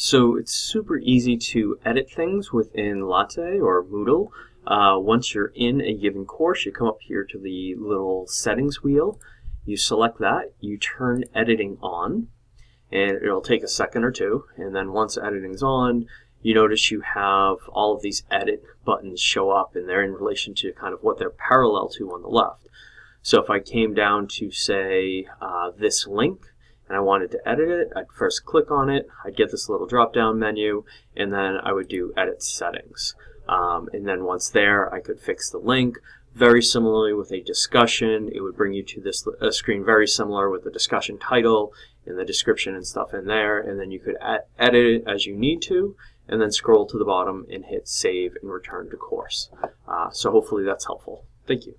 So it's super easy to edit things within Latte or Moodle. Uh, once you're in a given course, you come up here to the little settings wheel. You select that, you turn editing on, and it'll take a second or two. And then once editing's on, you notice you have all of these edit buttons show up, and they're in relation to kind of what they're parallel to on the left. So if I came down to, say, uh, this link, and I wanted to edit it, I'd first click on it, I'd get this little drop-down menu, and then I would do Edit Settings. Um, and then once there, I could fix the link. Very similarly with a discussion, it would bring you to this a screen very similar with the discussion title and the description and stuff in there, and then you could edit it as you need to, and then scroll to the bottom and hit Save and Return to Course. Uh, so hopefully that's helpful. Thank you.